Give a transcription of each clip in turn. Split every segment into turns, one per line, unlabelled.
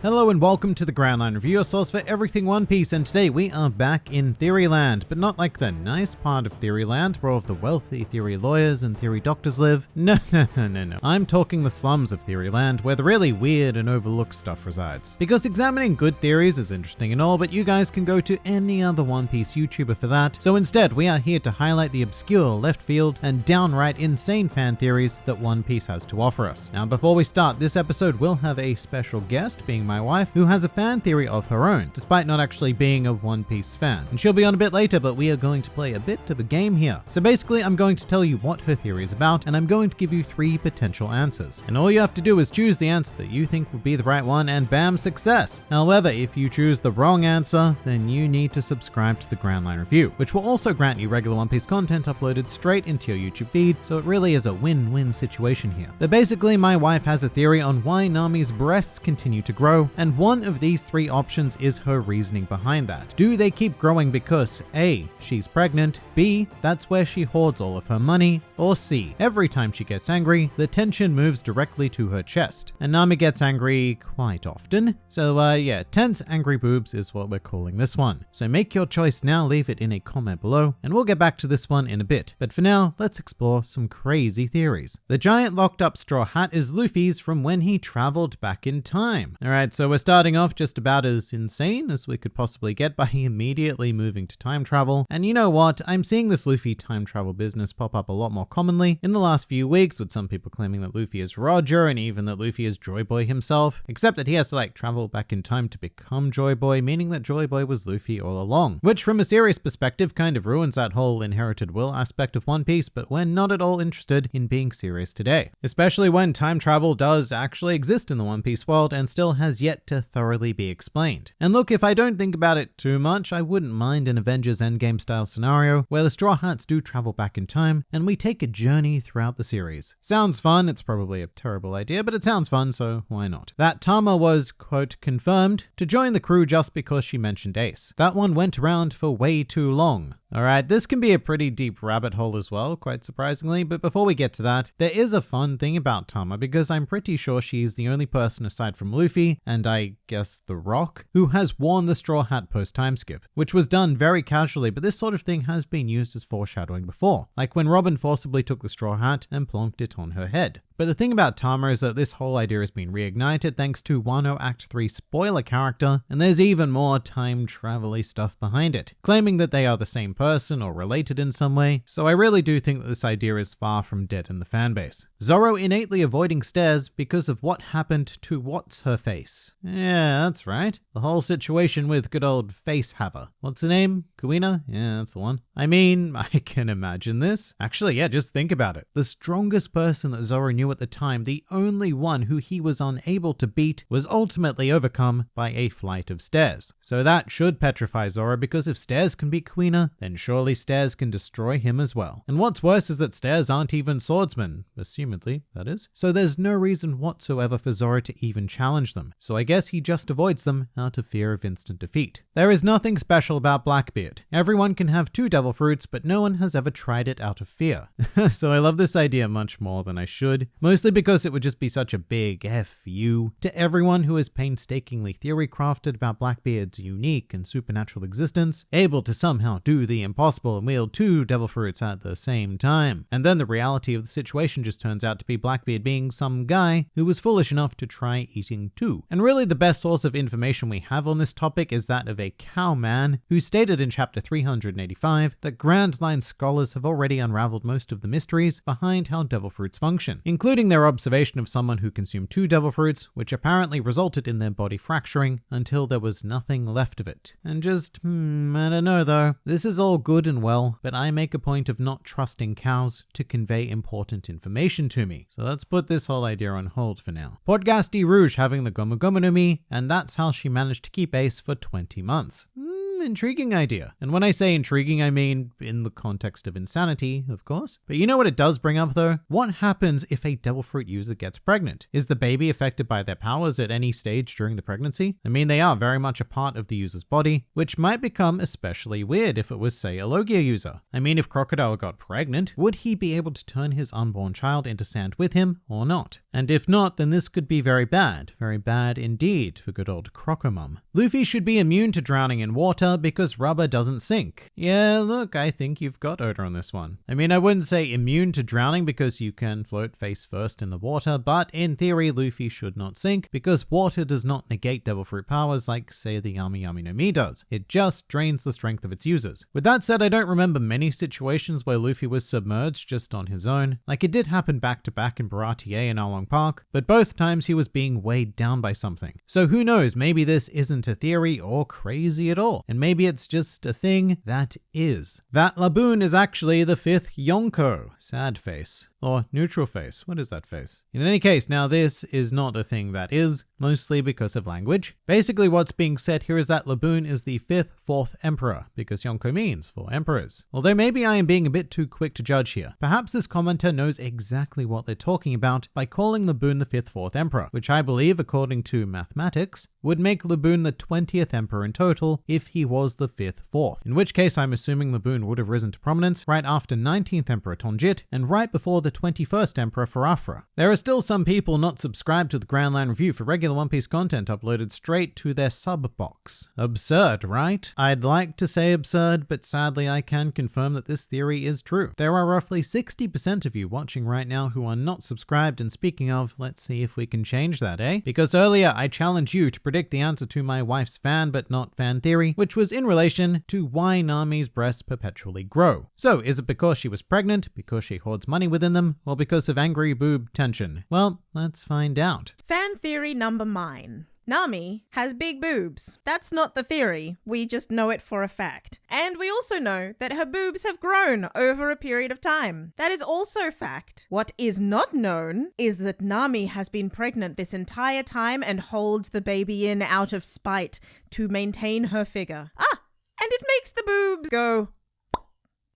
Hello and welcome to the Grand Line Review, your source for everything One Piece, and today we are back in Theoryland, but not like the nice part of Theoryland where all of the wealthy theory lawyers and theory doctors live. No, no, no, no, no. I'm talking the slums of Theoryland, where the really weird and overlooked stuff resides. Because examining good theories is interesting and all, but you guys can go to any other One Piece YouTuber for that. So instead, we are here to highlight the obscure, left field, and downright insane fan theories that One Piece has to offer us. Now, before we start, this episode will have a special guest being my wife, who has a fan theory of her own, despite not actually being a One Piece fan. And she'll be on a bit later, but we are going to play a bit of a game here. So basically, I'm going to tell you what her theory is about, and I'm going to give you three potential answers. And all you have to do is choose the answer that you think would be the right one, and bam, success. However, if you choose the wrong answer, then you need to subscribe to the Grand Line Review, which will also grant you regular One Piece content uploaded straight into your YouTube feed, so it really is a win-win situation here. But basically, my wife has a theory on why Nami's breasts continue to grow, and one of these three options is her reasoning behind that. Do they keep growing because A, she's pregnant, B, that's where she hoards all of her money, or C, every time she gets angry, the tension moves directly to her chest. And Nami gets angry quite often. So uh, yeah, tense angry boobs is what we're calling this one. So make your choice now, leave it in a comment below, and we'll get back to this one in a bit. But for now, let's explore some crazy theories. The giant locked up straw hat is Luffy's from when he traveled back in time. Alright, so we're starting off just about as insane as we could possibly get by immediately moving to time travel. And you know what? I'm seeing this Luffy time travel business pop up a lot more commonly in the last few weeks, with some people claiming that Luffy is Roger and even that Luffy is Joy Boy himself, except that he has to like travel back in time to become Joy Boy, meaning that Joy Boy was Luffy all along. Which, from a serious perspective, kind of ruins that whole inherited will aspect of One Piece, but we're not at all interested in being serious today. Especially when time travel does actually exist in the One Piece world and still has yet to thoroughly be explained. And look, if I don't think about it too much, I wouldn't mind an Avengers Endgame style scenario where the Straw Hats do travel back in time and we take a journey throughout the series. Sounds fun, it's probably a terrible idea, but it sounds fun, so why not? That Tama was, quote, confirmed to join the crew just because she mentioned Ace. That one went around for way too long. Alright, this can be a pretty deep rabbit hole as well, quite surprisingly, but before we get to that, there is a fun thing about Tama because I'm pretty sure she's the only person aside from Luffy, and I guess The Rock, who has worn the straw hat post time skip, which was done very casually, but this sort of thing has been used as foreshadowing before, like when Robin forcibly took the straw hat and plonked it on her head. But the thing about Tama is that this whole idea has been reignited thanks to Wano Act 3 spoiler character, and there's even more time travel stuff behind it, claiming that they are the same person or related in some way, so I really do think that this idea is far from dead in the fanbase. Zoro innately avoiding stairs because of what happened to what's her face. Yeah, that's right. The whole situation with good old face haver. What's her name? Kuina? Yeah, that's the one. I mean, I can imagine this. Actually, yeah, just think about it. The strongest person that Zoro knew at the time, the only one who he was unable to beat, was ultimately overcome by a flight of stairs. So that should petrify Zoro because if stairs can beat Kuina, then surely stairs can destroy him as well. And what's worse is that stairs aren't even swordsmen, assumedly, that is. So there's no reason whatsoever for Zoro to even challenge them. So I guess he just avoids them out of fear of instant defeat. There is nothing special about Blackbeard. Everyone can have two devil fruits, but no one has ever tried it out of fear. so I love this idea much more than I should, mostly because it would just be such a big F you to everyone who has painstakingly theory crafted about Blackbeard's unique and supernatural existence, able to somehow do the impossible and wield two devil fruits at the same time. And then the reality of the situation just turns out to be Blackbeard being some guy who was foolish enough to try eating two. And really the best source of information we have on this topic is that of a cowman who stated in chapter 385 that Grand Line scholars have already unraveled most of the mysteries behind how devil fruits function, including their observation of someone who consumed two devil fruits, which apparently resulted in their body fracturing until there was nothing left of it. And just, hmm, I don't know though. This is all good and well, but I make a point of not trusting cows to convey important information to me. So let's put this whole idea on hold for now. Portgas D. Rouge having the Gomu Gomu no Mi, and that's how she managed to keep Ace for 20 months. Intriguing idea. And when I say intriguing, I mean in the context of insanity, of course. But you know what it does bring up though? What happens if a devil fruit user gets pregnant? Is the baby affected by their powers at any stage during the pregnancy? I mean, they are very much a part of the user's body, which might become especially weird if it was, say, a Logia user. I mean, if Crocodile got pregnant, would he be able to turn his unborn child into sand with him or not? And if not, then this could be very bad, very bad indeed for good old Crocomum. Luffy should be immune to drowning in water because rubber doesn't sink. Yeah, look, I think you've got Oda on this one. I mean, I wouldn't say immune to drowning because you can float face first in the water, but in theory, Luffy should not sink because water does not negate Devil Fruit powers like, say, the Yami Yami no Mi does. It just drains the strength of its users. With that said, I don't remember many situations where Luffy was submerged just on his own. Like it did happen back to back in Baratie and Arlong Park, but both times he was being weighed down by something. So who knows, maybe this isn't a theory or crazy at all, and maybe it's just a thing that is. That Laboon is actually the fifth Yonko. Sad face. Or neutral face. What is that face? In any case, now this is not a thing that is, mostly because of language. Basically, what's being said here is that Laboon is the fifth, fourth emperor, because Yonko means four emperors. Although maybe I am being a bit too quick to judge here. Perhaps this commenter knows exactly what they're talking about by calling Laboon the fifth, fourth emperor, which I believe, according to mathematics, would make Laboon the 20th emperor in total if he was the fifth, fourth. In which case, I'm assuming Laboon would have risen to prominence right after 19th emperor Tonjit and right before the 21st Emperor Farafra. There are still some people not subscribed to the Grand Line Review for regular One Piece content uploaded straight to their sub box. Absurd, right? I'd like to say absurd, but sadly I can confirm that this theory is true. There are roughly 60% of you watching right now who are not subscribed, and speaking of, let's see if we can change that, eh? Because earlier I challenged you to predict the answer to my wife's fan but not fan theory, which was in relation to why Nami's breasts perpetually grow. So, is it because she was pregnant, because she hoards money within them, or because of angry boob tension? Well, let's find out.
Fan theory number nine. Nami has big boobs. That's not the theory, we just know it for a fact. And we also know that her boobs have grown over a period of time. That is also fact. What is not known is that Nami has been pregnant this entire time and holds the baby in out of spite to maintain her figure. Ah, and it makes the boobs go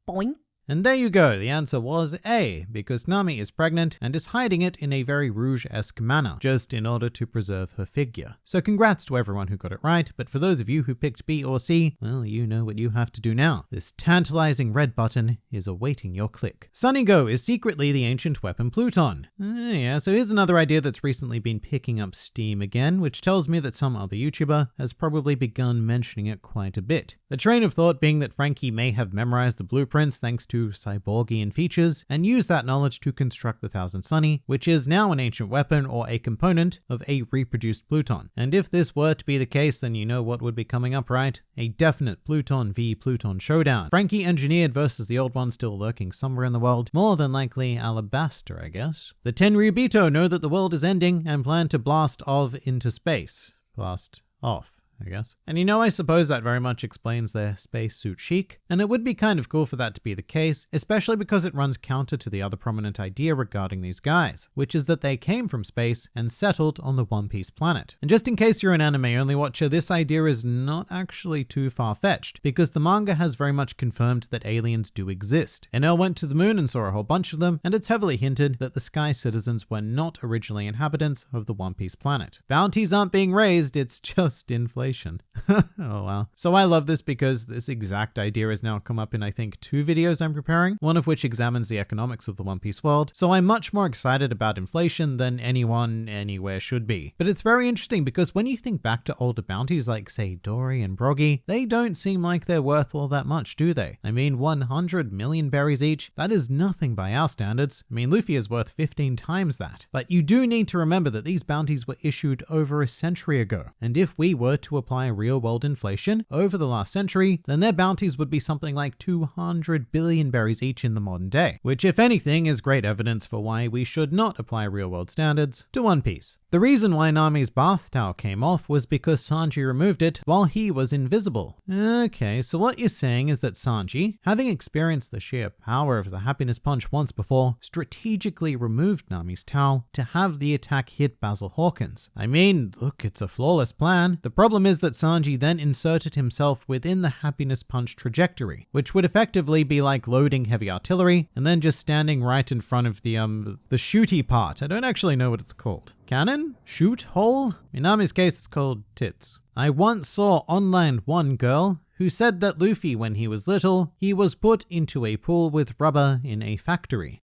boink.
And there you go, the answer was A, because Nami is pregnant and is hiding it in a very Rouge-esque manner, just in order to preserve her figure. So congrats to everyone who got it right, but for those of you who picked B or C, well, you know what you have to do now. This tantalizing red button is awaiting your click. Sunny Go is secretly the ancient weapon Pluton. Uh, yeah, so here's another idea that's recently been picking up steam again, which tells me that some other YouTuber has probably begun mentioning it quite a bit. The train of thought being that Franky may have memorized the blueprints thanks to cyborgian features and use that knowledge to construct the Thousand Sunny, which is now an ancient weapon or a component of a reproduced Pluton. And if this were to be the case, then you know what would be coming up, right? A definite Pluton v Pluton showdown. Franky engineered versus the old one still lurking somewhere in the world, more than likely Alabasta, I guess. The Tenryubito know that the world is ending and plan to blast off into space. Blast off. I guess. And you know, I suppose that very much explains their spacesuit chic, and it would be kind of cool for that to be the case, especially because it runs counter to the other prominent idea regarding these guys, which is that they came from space and settled on the One Piece planet. And just in case you're an anime only watcher, this idea is not actually too far fetched, because the manga has very much confirmed that aliens do exist. Enel went to the moon and saw a whole bunch of them, and it's heavily hinted that the Sky Citizens were not originally inhabitants of the One Piece planet. Bounties aren't being raised, it's just inflation. oh wow. So I love this because this exact idea has now come up in I think two videos I'm preparing, one of which examines the economics of the One Piece world. So I'm much more excited about inflation than anyone anywhere should be. But it's very interesting because when you think back to older bounties like say Dorry and Broggy, they don't seem like they're worth all that much, do they? I mean 100 million berries each, that is nothing by our standards. I mean Luffy is worth 15 times that. But you do need to remember that these bounties were issued over a century ago. And if we were to apply real world inflation over the last century, then their bounties would be something like 200 billion berries each in the modern day, which if anything is great evidence for why we should not apply real world standards to One Piece. The reason why Nami's bath towel came off was because Sanji removed it while he was invisible. Okay, so what you're saying is that Sanji, having experienced the sheer power of the happiness punch once before, strategically removed Nami's towel to have the attack hit Basil Hawkins. I mean, look, it's a flawless plan. The problem is that Sanji then inserted himself within the happiness punch trajectory, which would effectively be like loading heavy artillery and then just standing right in front of the um the shooty part. I don't actually know what it's called. Cannon? Shoot? Hole? In Nami's case, it's called tits. I once saw online one girl who said that Luffy, when he was little, he was put into a pool with rubber in a factory.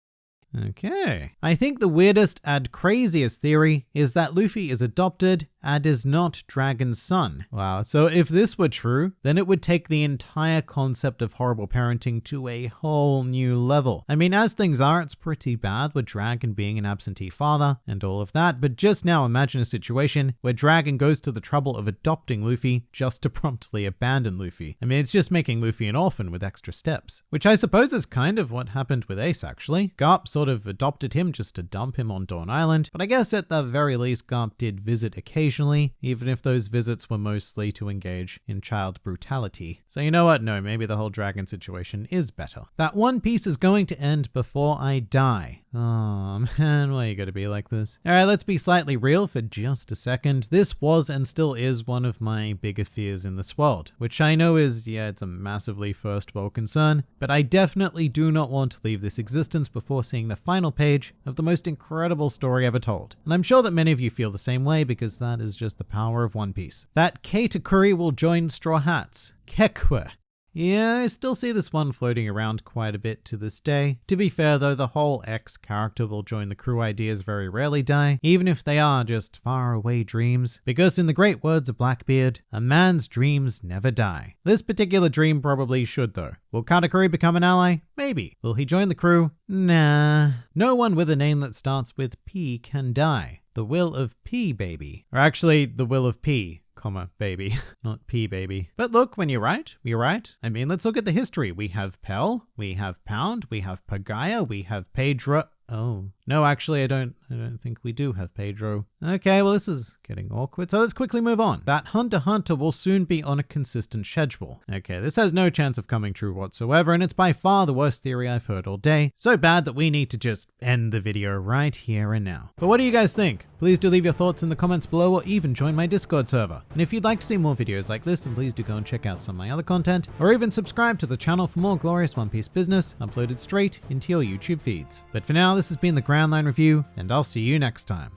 Okay. I think the weirdest and craziest theory is that Luffy is adopted and is not Dragon's son. Wow. So if this were true, then it would take the entire concept of horrible parenting to a whole new level. I mean, as things are, it's pretty bad with Dragon being an absentee father and all of that, but just now imagine a situation where Dragon goes to the trouble of adopting Luffy just to promptly abandon Luffy. I mean, it's just making Luffy an orphan with extra steps, which I suppose is kind of what happened with Ace actually. Garp sort of adopted him just to dump him on Dawn Island, but I guess at the very least Garp did visit occasionally, even if those visits were mostly to engage in child brutality. So you know what? No, maybe the whole dragon situation is better. That One Piece is going to end before I die. Oh man, why you gotta be like this? Alright, let's be slightly real for just a second. This was and still is one of my bigger fears in this world, which I know is, yeah, it's a massively first world concern, but I definitely do not want to leave this existence before seeing the final page of the most incredible story ever told. And I'm sure that many of you feel the same way because that is just the power of One Piece. That Katakuri will join Straw Hats. Kekwe yeah, I still see this one floating around quite a bit to this day. To be fair though, the whole X character will join the crew ideas very rarely die, even if they are just far away dreams, because in the great words of Blackbeard, a man's dreams never die. This particular dream probably should though. Will Katakuri become an ally? Maybe. Will he join the crew? Nah. No one with a name that starts with P can die. The will of P, baby. Or actually, the will of P comma, baby, not P baby. But look, when you're right, you're right. I mean, let's look at the history. We have Pell, we have Pound, we have Pagaya, we have Pedro. Oh, no, actually, I don't, I don't think we do have Pedro. Okay, well, this is getting awkward, so let's quickly move on. That Hunter Hunter will soon be on a consistent schedule. Okay, this has no chance of coming true whatsoever, and it's by far the worst theory I've heard all day. So bad that we need to just end the video right here and now. But what do you guys think? Please do leave your thoughts in the comments below or even join my Discord server. And if you'd like to see more videos like this, then please do go and check out some of my other content, or even subscribe to the channel for more glorious One Piece business uploaded straight into your YouTube feeds. But for now, this has been the Grand Line Review, and I'll see you next time.